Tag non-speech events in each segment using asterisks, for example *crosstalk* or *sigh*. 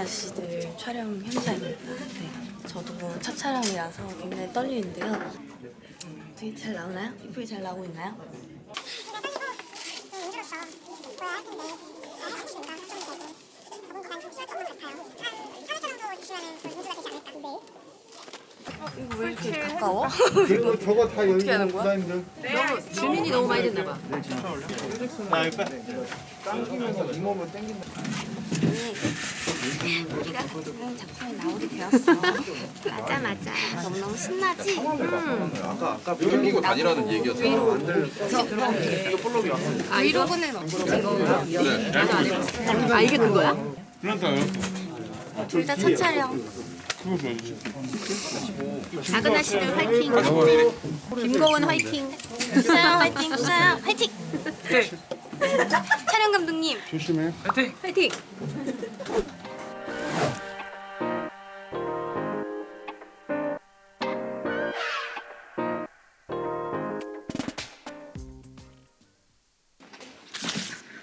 아가씨들 촬영 현장입니다. 네, 저도 뭐첫 촬영이라서 굉장히 떨리는데요. 음, 되게 잘 나오나요? 이쁘게 잘 나오고 있나요? 어, 이거 왜 이렇게 가까워? 그리고 저거 다 여기 어떻게 하는 거야? 부담들. 너무 주민이 너무 많이 됐나 봐. 나 이거 당기면서 이 몸을 당긴다. 우리가 같은 작품에 나오게 되었어. 맞아 맞아. 너무너무 신나지? 음. 아까 아까 끌고 다니라는 얘기였어. 아 이러고는 없어진 건가? 안 해봤어. 아 이게 그거야? 둘다 첫 촬영. 작은 아씨들 화이팅. 김고은 화이팅. 수사야 화이팅. 수사야 화이팅. 촬영 감독님 조심해. 화이팅.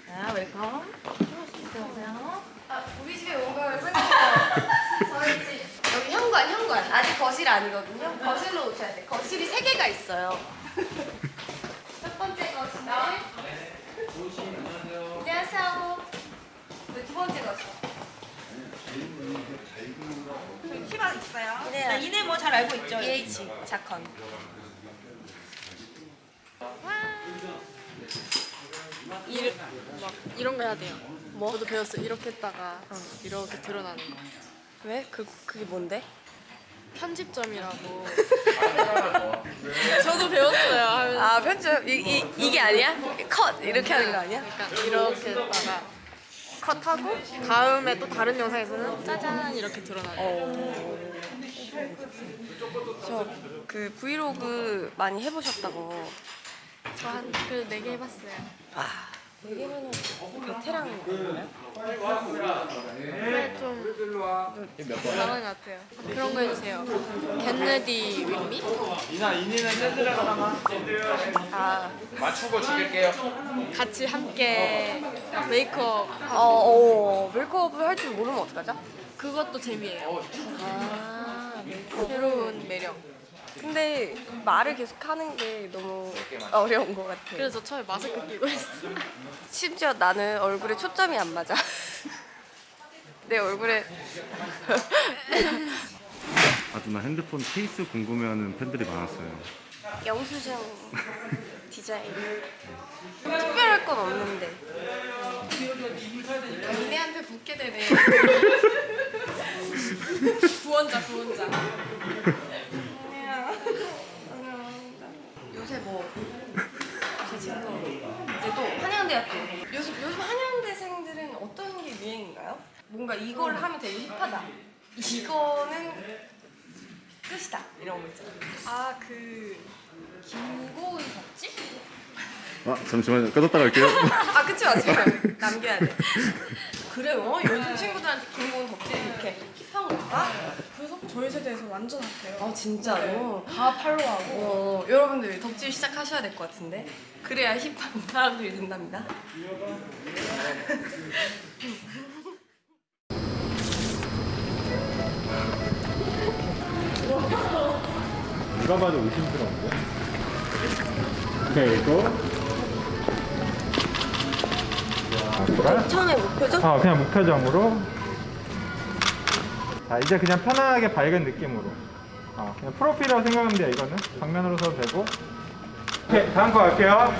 자, welcome. 안녕하세요. 아, 우리 집에 온걸 환영해요. 저희 집 여기 현관, 현관. 아직 거실 아니거든요. 거실로 오셔야 돼. 거실이 세 개가 있어요. 첫 번째 거실. 안녕하세요. 네, 두 번째 거실. 희망 있어요. 이네야. 이네 뭐잘 알고 있죠. EH 자컨. 일, 막 이런 거 해야 돼요. 뭐? 저도 배웠어요. 이렇게 했다가 이렇게 드러나는 거. 왜? 그 그게 뭔데? 편집점이라고. *laughs* 저도 배웠어요. 하면서 아 편집 이, 이 이게 아니야? 컷 이렇게 하는 거 아니야? 약간 이렇게 했다가 컷하고 다음에 또 다른 영상에서는 짜잔 이렇게 드러나요. 저그 브이로그 많이 해보셨다고. 저 한 그래도 네개 해봤어요. 와 여기면은 베테랑인 거예요? 근데 좀 잘하는 것 같아요. 그런 거 해주세요. get ready with me? 아, 맞추고 죽일게요. 같이 함께 메이크업 어, 어 메이크업을 할 줄 모르면 어떡하죠? 그것도 재미예요. 아, 새로운 매력. 근데 말을 계속 하는 게 너무 어려운 것 같아. 그래서 처음에 마스크 끼고 했어요. 심지어 나는 얼굴에 초점이 안 맞아. *laughs* 내 얼굴에 *laughs* 아 누나 핸드폰 케이스 궁금해하는 팬들이 많았어요. 영수증 디자인. 특별할 건 없는데. 니네한테 붙게 되네. 구원자, 구원자. 요새 뭐 제 친구 이제 또 한양대학교 요즘 요즘 한양대생들은 어떤 게 유행인가요? 뭔가 이걸 하면 되게 힙하다 이거는 끝이다 이런 거 있잖아요 아, 그 김고은 덕지? 아 잠시만요. 꺼졌다 갈게요. *laughs* 아 그치 마세요 남겨야 돼 그래요? 요즘 친구들한테 김고은 덕질 이렇게 힙한 건가? 그래서 저희 세대에서 완전 핫해요. 아 진짜로? 다 팔로우하고. 어, 여러분들 덕질 시작하셔야 될 것 같은데 그래야 힙한 사람들이 된답니다 *laughs* 누가 봐도 의심스러운데. 그리고 처음에 목표죠? 어, 그냥 무표정으로. 자, 이제 그냥 편안하게 밝은 느낌으로. 어, 그냥 프로필이라고 생각하면 돼요, 이거는. 정면으로 써도 되고. 오케이, 다음 거 갈게요.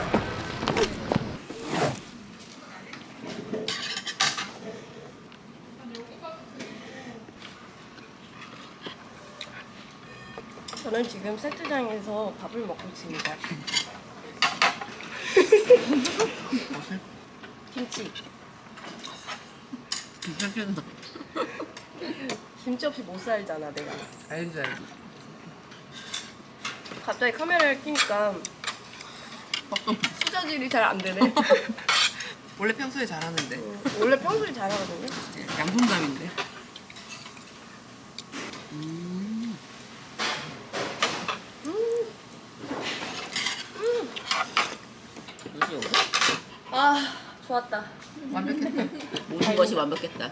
저는 지금 세트장에서 밥을 먹고 있습니다. *laughs* 김치. 김치 없이 못 살잖아, 내가. 알지 알지. 갑자기 카메라를 켜니까 수저질이 잘 안 되네. *laughs* 원래 평소에 잘하는데 원래 평소에 잘하거든요. 양손잡인데. 아 좋았다. 완벽했다. *laughs* 모든 것이 완벽했다.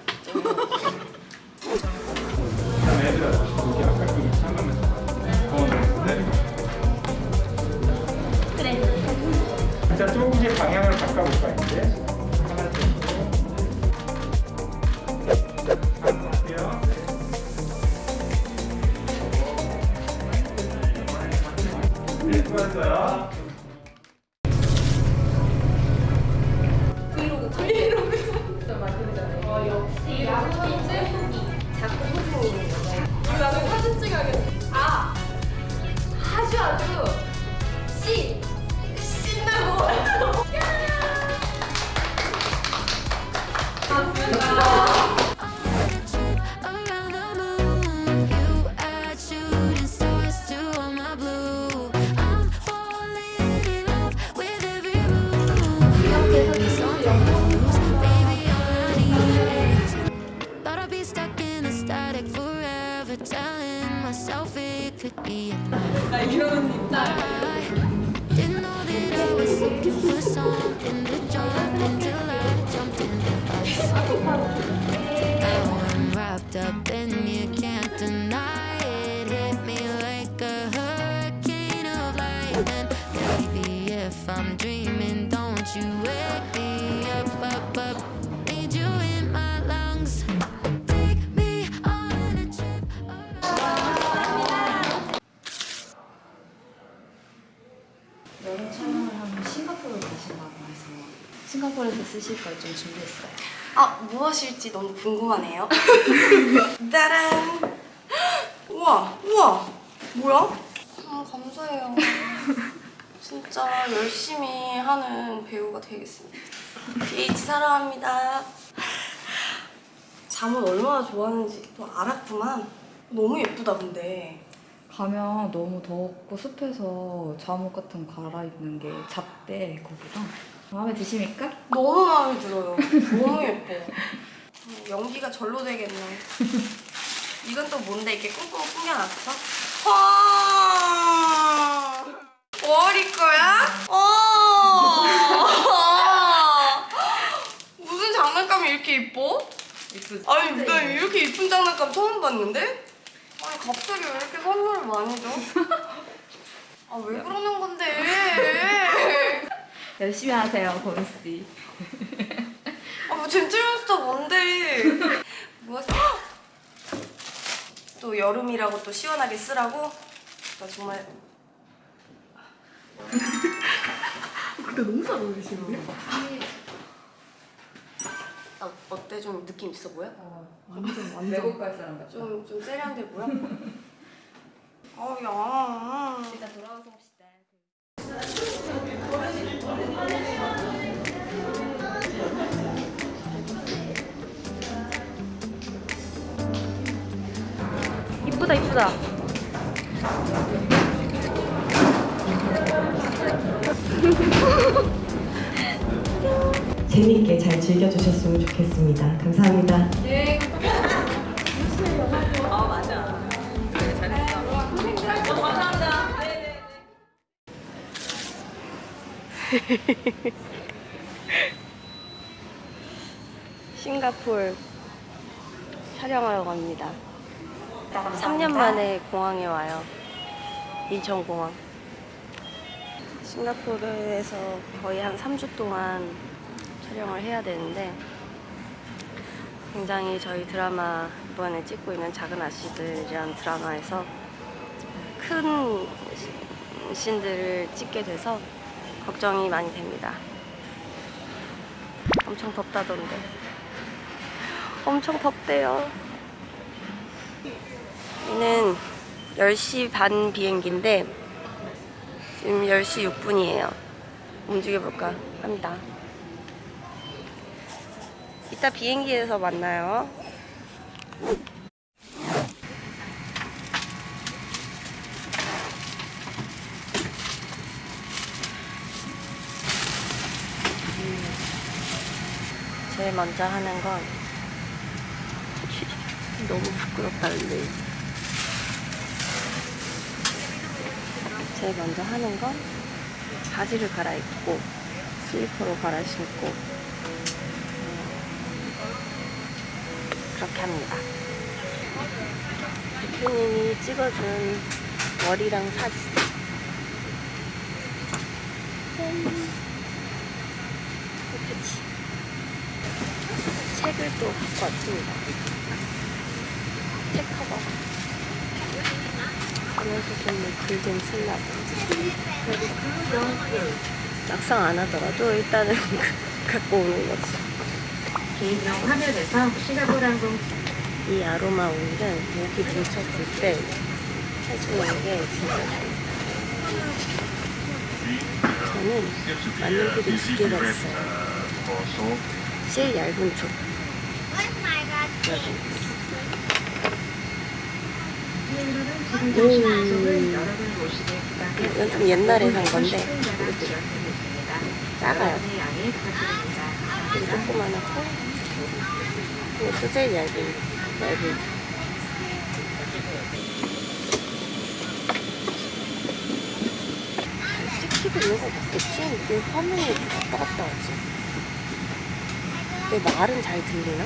그래. 자 조금씩 방향을 바꿔볼까 이제? 네, 수고하셨어요. Enough. I didn't know 쓰실 걸 좀 준비했어요. 아 무엇일지 너무 궁금하네요. *laughs* 따란. 우와 우와 뭐야? 아 감사해요. 진짜 열심히 하는 배우가 되겠습니다. BH 사랑합니다. 잠옷 얼마나 좋아하는지 또 알았구만. 너무 예쁘다 근데. 가면 너무 덥고 습해서 잠옷 같은 거 갈아입는 게 잡대 거기랑 마음에 드십니까? 너무 마음에 들어요. 너무 예뻐. 음, 연기가 절로 되겠네. 이건 또 뭔데 이렇게 꽁꽁 숨겨놨어? 와! 머리 거야? 어! 무슨 장난감이 이렇게 이뻐? 예쁘지? 아니 나 이렇게 이쁜 장난감 처음 봤는데? 아니 갑자기 왜 이렇게 선물을 많이 줘? 아 왜 그러는 건데? 열심히 하세요, 고은 씨. 아뭐 잼질몬스터 뭔데? 뭐야? 또 여름이라고 또 시원하게 쓰라고? 나 정말 근데 너무 잘 어울리시는데? 나 어때? 좀 느낌 있어 보여? 완전 완전 외국 갈 사람 같아. 좀, 좀 세련돼 보여? *laughs* 어, 야. 일단 돌아와서 봅시다. 이쁘다, 이쁘다. *laughs* 재밌게 잘 즐겨주셨으면 좋겠습니다. 감사합니다. *laughs* 싱가폴 촬영하러 갑니다. 3년 만에 공항에 와요. 인천공항. 싱가포르에서 거의 한 3주 동안 촬영을 해야 되는데 굉장히 저희 드라마 이번에 찍고 있는 작은 아씨들이라는 드라마에서 큰 시- 씬들을 찍게 돼서 걱정이 많이 됩니다. 엄청 덥다던데. 엄청 덥대요. 얘는 10시 반 비행기인데 지금 10시 6분이에요. 움직여볼까 합니다. 이따 비행기에서 만나요. 제일 먼저 하는 건 너무 부끄럽다 근데. 제일 먼저 하는 건 바지를 갈아입고 슬리퍼로 갈아 신고 음, 그렇게 합니다. 대표님이 찍어준 머리랑 사진. 음, 예쁘지? 또 갖고 왔습니다 책 커버 글좀 쓰려고. 막상 안 하더라도 일단은 *laughs* 갖고 오는 거지. 개인용 화면에서 싱가포르항공 이 아로마 오일은 목이 뭉쳤을 때 해주는 게 진짜. 저는 만년필이 두 개가 있어요. 제일 얇은 쪽. 음, 이건 좀 옛날에 산 건데 작아요. 되게 조그만하고 이것도 제일 얇은 얇은 잘 찍히고 있는 거 맞겠지? 왜 화면이 왔다 갔다 하지? 내 말은 잘 들리나?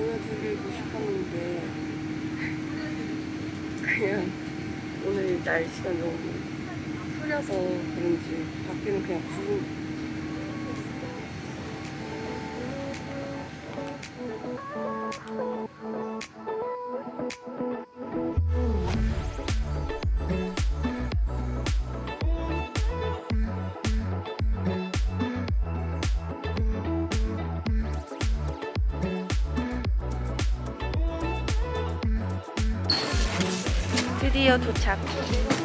보여드리고 싶었는데 그냥 오늘 날씨가 너무 흐려서 그런지 밖에는 그냥 구름 드디어 도착.